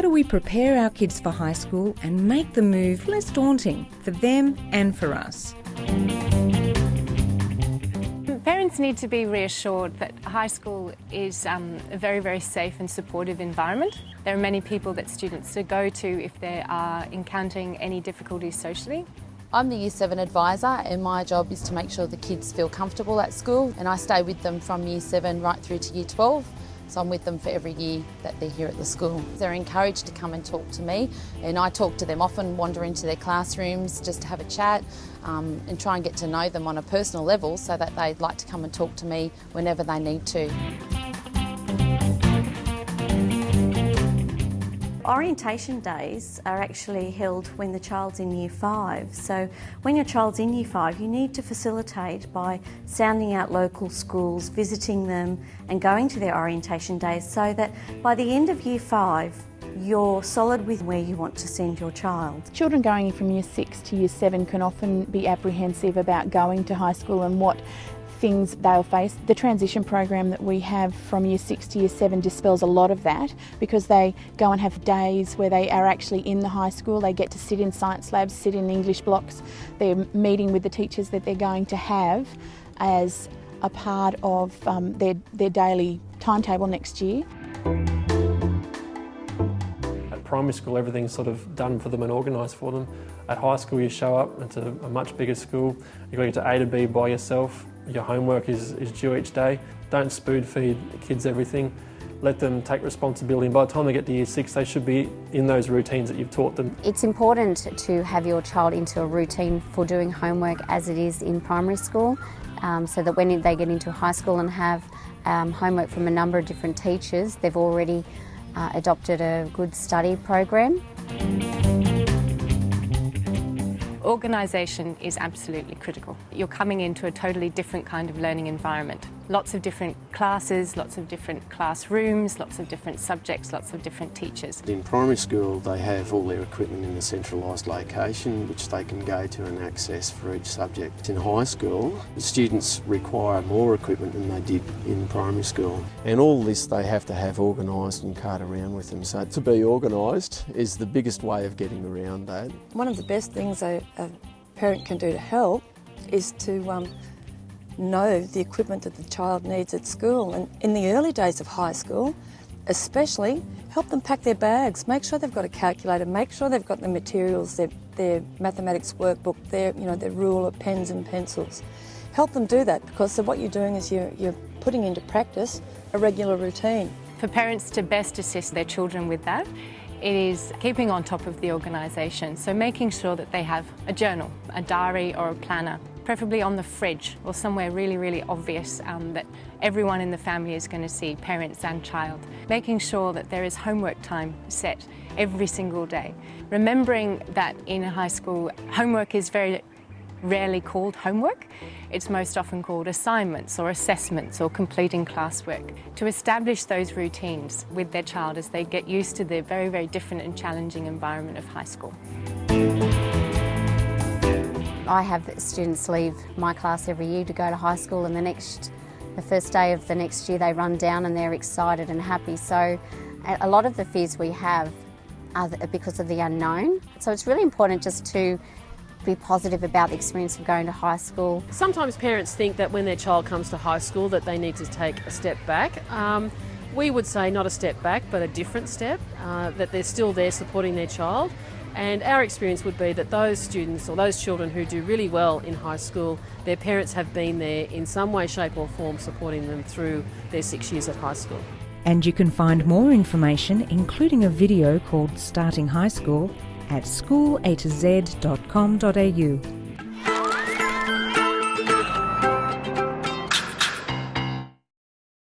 do we prepare our kids for high school and make the move less daunting for them and for us? Parents need to be reassured that high school is um, a very, very safe and supportive environment. There are many people that students go to if they are encountering any difficulties socially. I'm the Year 7 advisor and my job is to make sure the kids feel comfortable at school and I stay with them from Year 7 right through to Year 12. So I'm with them for every year that they're here at the school. They're encouraged to come and talk to me and I talk to them often, wander into their classrooms just to have a chat um, and try and get to know them on a personal level so that they'd like to come and talk to me whenever they need to. Orientation days are actually held when the child's in year five. So when your child's in year five, you need to facilitate by sounding out local schools, visiting them and going to their orientation days so that by the end of year five, you're solid with where you want to send your child. Children going from year six to year seven can often be apprehensive about going to high school and what things they'll face. The transition program that we have from year six to year seven dispels a lot of that because they go and have days where they are actually in the high school. They get to sit in science labs, sit in English blocks. They're meeting with the teachers that they're going to have as a part of um, their, their daily timetable next year. At primary school, everything's sort of done for them and organised for them. At high school, you show up, it's a, a much bigger school. You've got to get to A to B by yourself. Your homework is, is due each day. Don't spoon feed kids everything. Let them take responsibility and by the time they get to year six they should be in those routines that you've taught them. It's important to have your child into a routine for doing homework as it is in primary school um, so that when they get into high school and have um, homework from a number of different teachers they've already uh, adopted a good study program. Organisation is absolutely critical. You're coming into a totally different kind of learning environment. Lots of different classes, lots of different classrooms, lots of different subjects, lots of different teachers. In primary school they have all their equipment in a centralised location which they can go to and access for each subject. In high school the students require more equipment than they did in primary school and all this they have to have organised and cart around with them. So to be organised is the biggest way of getting around that. One of the best things a, a parent can do to help is to um, know the equipment that the child needs at school. And in the early days of high school, especially, help them pack their bags. Make sure they've got a calculator. Make sure they've got the materials, their, their mathematics workbook, their, you know, their ruler, pens and pencils. Help them do that because so what you're doing is you're, you're putting into practice a regular routine. For parents to best assist their children with that, it is keeping on top of the organisation, so making sure that they have a journal, a diary or a planner, preferably on the fridge or somewhere really, really obvious um, that everyone in the family is going to see, parents and child. Making sure that there is homework time set every single day. Remembering that in high school, homework is very rarely called homework. It's most often called assignments or assessments or completing classwork. To establish those routines with their child as they get used to the very, very different and challenging environment of high school. I have students leave my class every year to go to high school and the next the first day of the next year they run down and they're excited and happy. So a lot of the fears we have are because of the unknown. So it's really important just to be positive about the experience of going to high school. Sometimes parents think that when their child comes to high school that they need to take a step back. Um, we would say not a step back but a different step, uh, that they're still there supporting their child and our experience would be that those students or those children who do really well in high school, their parents have been there in some way, shape or form supporting them through their six years at high school. And you can find more information, including a video called Starting High School, at schoolatoz.com.au.